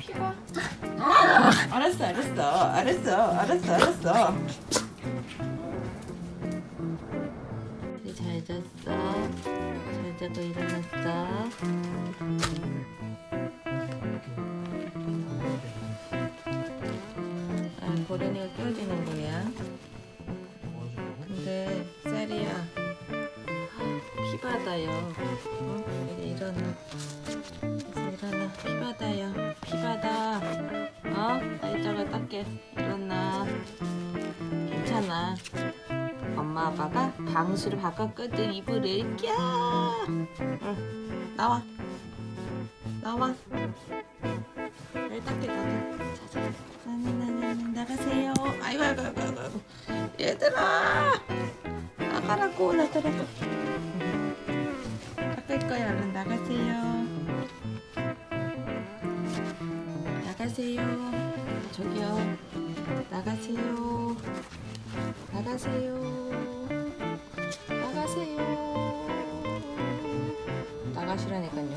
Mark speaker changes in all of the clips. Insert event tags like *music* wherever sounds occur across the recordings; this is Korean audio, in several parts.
Speaker 1: 피가? 알았어 알았어 알았어 알았어 알았어. 잘 잤어? 잘 자고 일어났어? 아 보린이가 깨워주는 거야. 근데 쌀이야? 이제 일어나 이제 일어나 피받아요 피받아 어? 날짜가 닦게. 일어나. 괜찮아. 엄마 아빠가 방수를 바꿨거든. 이불을 껴 응. 나와. 나와. 날 닦게 가자 자자. 나나나나 나가세요. 아이고 아이고 아이고 아이고. 얘들아! 나가라고 나가라고. 닦을 거야. 얼른 나가세요 나가세요 저기요 나가세요 나가세요 나가세요 나가시라니까요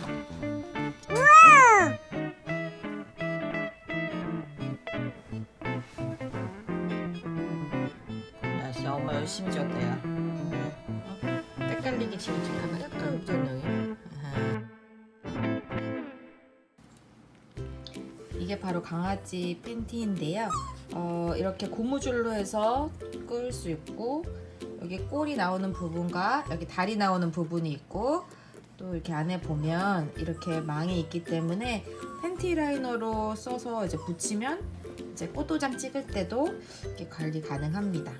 Speaker 1: 야, 진짜 엄마 열심히 줬대요. 어? 때깔리기 지우지가 약 이게 바로 강아지 팬티인데요. 어, 이렇게 고무줄로 해서 끌 수 있고 여기 꼬리 나오는 부분과 여기 다리 나오는 부분이 있고 또 이렇게 안에 보면 이렇게 망이 있기 때문에 팬티 라이너로 써서 이제 붙이면 이제 꽃도장 찍을 때도 이렇게 관리 가능합니다.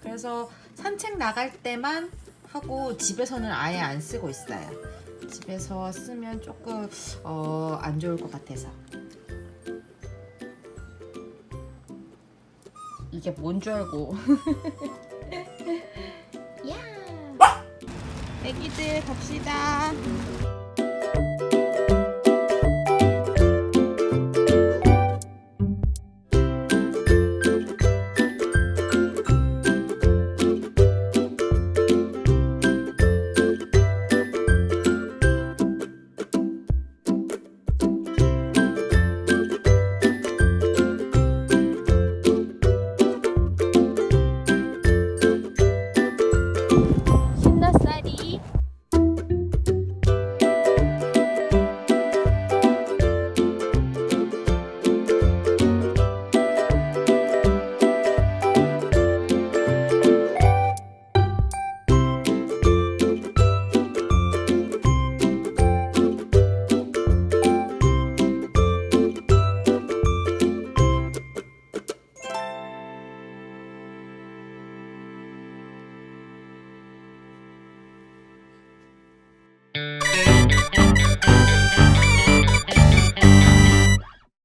Speaker 1: 그래서 산책 나갈 때만 하고 집에서는 아예 안 쓰고 있어요. 집에서 쓰면 조금 어, 안 좋을 것 같아서. 이게 뭔 줄 알고. *laughs* 야! 애기들 갑시다.